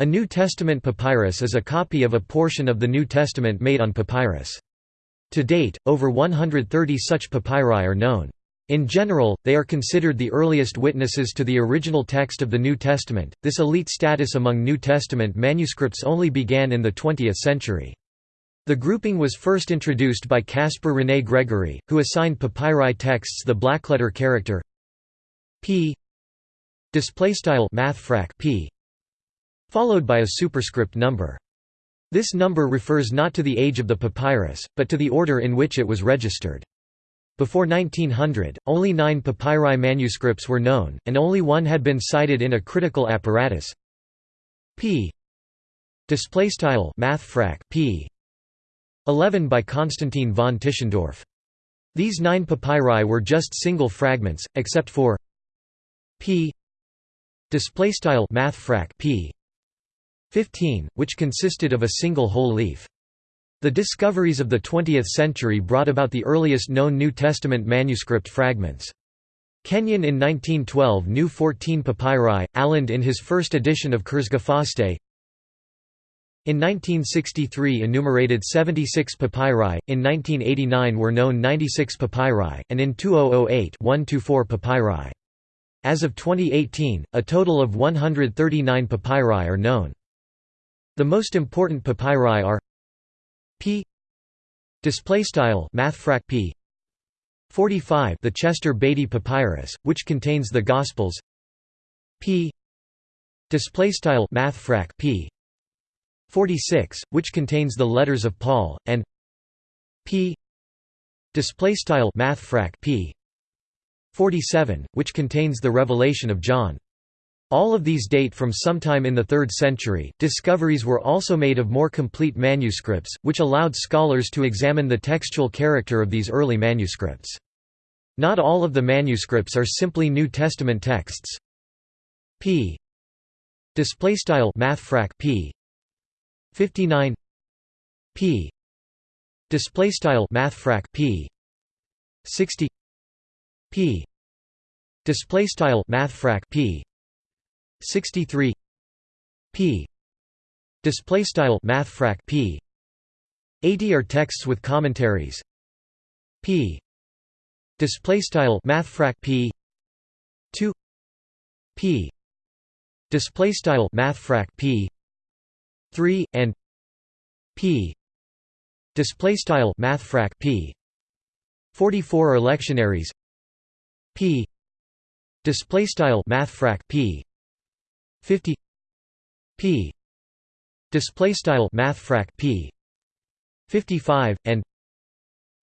A New Testament papyrus is a copy of a portion of the New Testament made on papyrus. To date, over 130 such papyri are known. In general, they are considered the earliest witnesses to the original text of the New Testament. This elite status among New Testament manuscripts only began in the 20th century. The grouping was first introduced by Caspar René Gregory, who assigned papyri texts the blackletter character p mathfrak p followed by a superscript number. This number refers not to the age of the papyrus, but to the order in which it was registered. Before 1900, only nine papyri manuscripts were known, and only one had been cited in a critical apparatus. p mathfrak p 11 by Konstantin von Tischendorf. These nine papyri were just single fragments, except for p mathfrak p 15, which consisted of a single whole leaf. The discoveries of the 20th century brought about the earliest known New Testament manuscript fragments. Kenyon in 1912 knew 14 papyri, Aland in his first edition of Kurzgefasste. In 1963 enumerated 76 papyri, in 1989 were known 96 papyri, and in 2008 124 papyri. As of 2018, a total of 139 papyri are known. The most important papyri are p. Displaystyle mathfrak p. 45 the Chester Beatty papyrus which contains the gospels. P. Displaystyle mathfrak p. 46 which contains the letters of Paul and p. Displaystyle mathfrak p. 47 which contains the revelation of John all of these date from sometime in the 3rd century. Discoveries were also made of more complete manuscripts, which allowed scholars to examine the textual character of these early manuscripts. Not all of the manuscripts are simply New Testament texts. p. Displaystyle mathfrak p. 59 p. Displaystyle mathfrak p. 60 p. Displaystyle mathfrak p 63 p. Display style mathfrak p. 80 are texts with commentaries. P. Display style mathfrak p. 2 p. Display style mathfrak p. 3 and p. Display style mathfrak p. 44 are lectionaries. P. Display style mathfrak p 50 p display style mathfrak p 55 and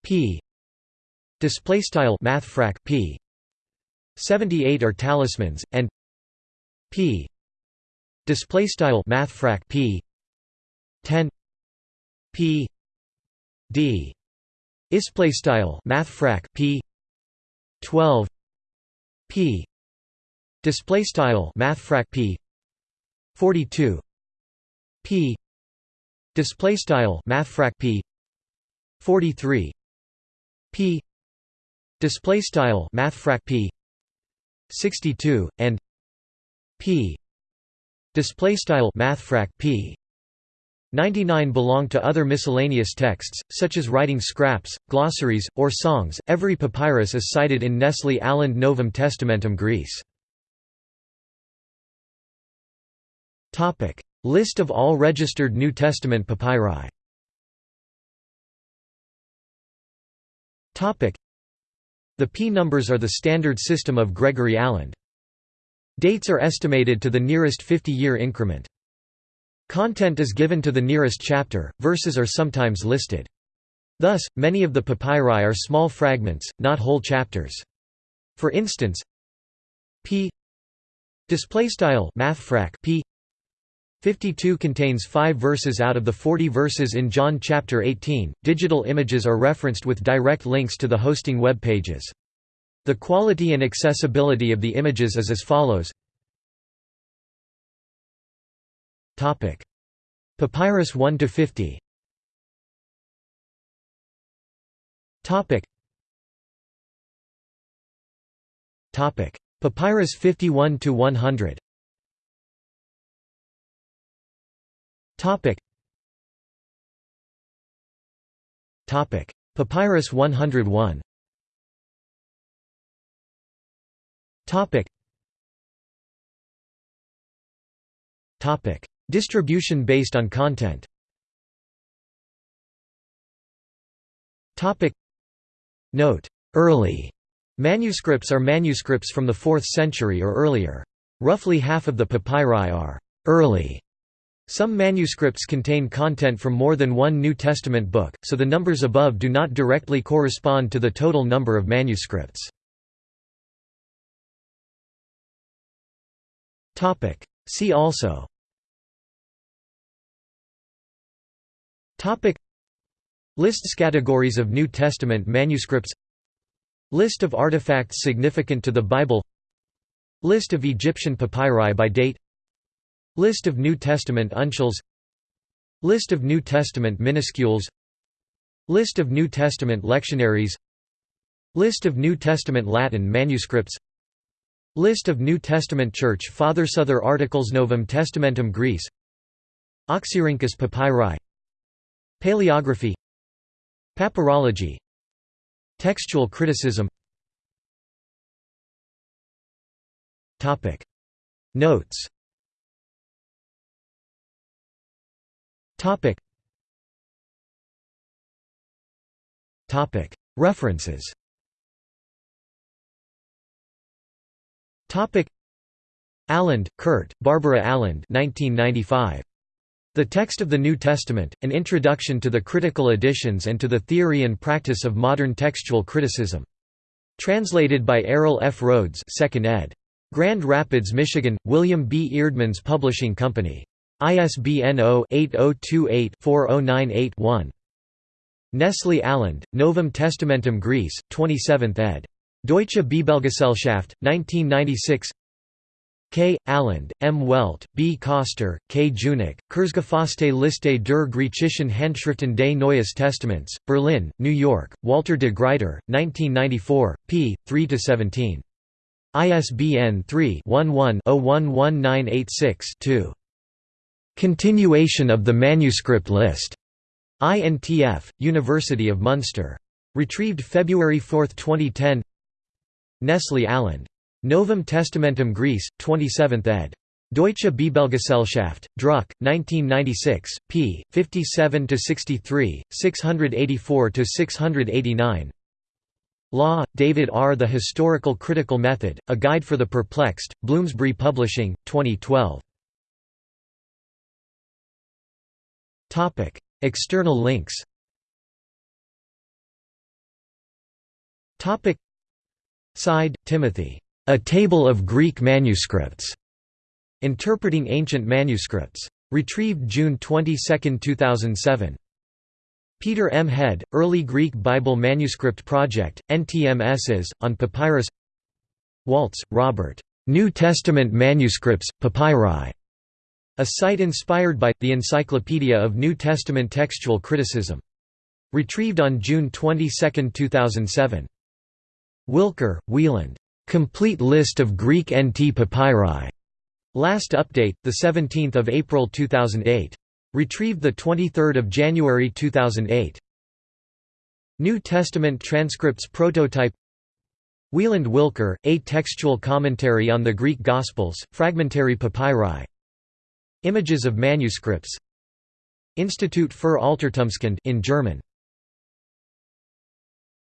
p display style mathfrak p 78 are talismans and p display style mathfrak p 10 p d display style mathfrak p 12 p display style mathfrak p 42 p. Display style mathfrak p. 43 p. Display style mathfrak p. 62 and p. Display style mathfrak p. 99 belong to other miscellaneous texts, such as writing scraps, glossaries, or songs. Every papyrus is cited in Nestle Aland Novum Testamentum Graece. List of all registered New Testament papyri. Topic: The P numbers are the standard system of Gregory Aland. Dates are estimated to the nearest 50-year increment. Content is given to the nearest chapter, verses are sometimes listed. Thus, many of the papyri are small fragments, not whole chapters. For instance, p displaystyle mathfrak p 52 contains 5 verses out of the 40 verses in John chapter 18. Digital images are referenced with direct links to the hosting web pages. The quality and accessibility of the images is as follows. Topic: Papyrus 1 to 50. Topic. Topic: Papyrus 51 to 100. Topic. Topic. Papyrus 101 Topic. Topic. Distribution based on content Topic. Note. Early manuscripts are manuscripts from the 4th century or earlier. Roughly half of the papyri are early some manuscripts contain content from more than one New Testament book, so the numbers above do not directly correspond to the total number of manuscripts. See also. Lists categories of New Testament manuscripts. List of artifacts significant to the Bible. List of Egyptian papyri by date List of New Testament uncials List of New Testament minuscules. List of New Testament lectionaries. List of New Testament Latin manuscripts. List of New Testament Church Fathers Other articles Novum Testamentum Graece. Oxyrhynchus papyri. Paleography. Papyrology. Textual criticism. Notes Topic. Topic. References. Topic. Aland, Kurt, Barbara Aland 1995. The Text of the New Testament, An Introduction to the Critical Editions and to the Theory and Practice of Modern Textual Criticism. Translated by Errol F. Rhodes 2nd ed. Grand Rapids, Michigan, William B. Eerdmans Publishing Company. ISBN 0-8028-4098-1. Nestle Aland, Novum Testamentum Graece, 27th ed. Deutsche Bibelgesellschaft, 1996 K. Aland, M. Welte, B. Koster, K. Junack, Kurzgefasste Liste der griechischen Handschriften des Neues Testaments, Berlin, New York, Walter de Gruyter, 1994, p. 3–17. ISBN 3-11-011986-2. Continuation of the manuscript list. INTF, University of Munster. Retrieved February 4, 2010 Nestle Aland. Novum Testamentum Graece, 27th ed. Deutsche Bibelgesellschaft, Druck, 1996, p. 57–63, 684–689 Law, David R. The Historical Critical Method, A Guide for the Perplexed, Bloomsbury Publishing, 2012 External links Seid, Timothy. A Table of Greek Manuscripts. Interpreting Ancient Manuscripts. Retrieved June 22, 2007. Peter M. Head, Early Greek Bible Manuscript Project, NTMSs, on Papyrus Waltz, Robert. New Testament Manuscripts, Papyri. A site inspired by, the Encyclopedia of New Testament Textual Criticism. Retrieved on June 22, 2007. Wilker, Wieland. Complete list of Greek NT papyri. Last update, 17 April 2008. Retrieved 23 January 2008. New Testament Transcripts Prototype Wieland Wilker, A Textual Commentary on the Greek Gospels, Fragmentary Papyri Images of manuscripts. Institut für Altertumskunde in German